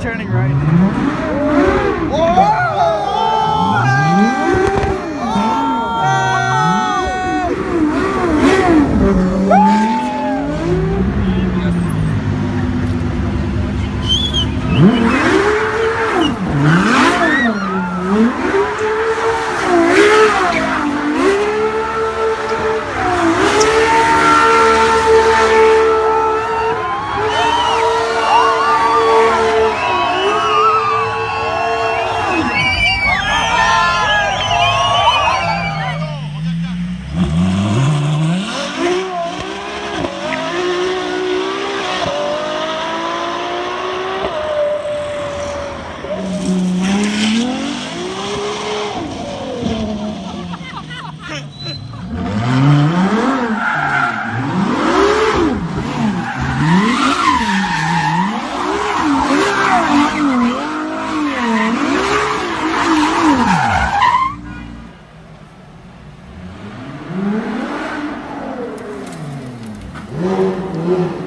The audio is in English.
turning right. Yeah.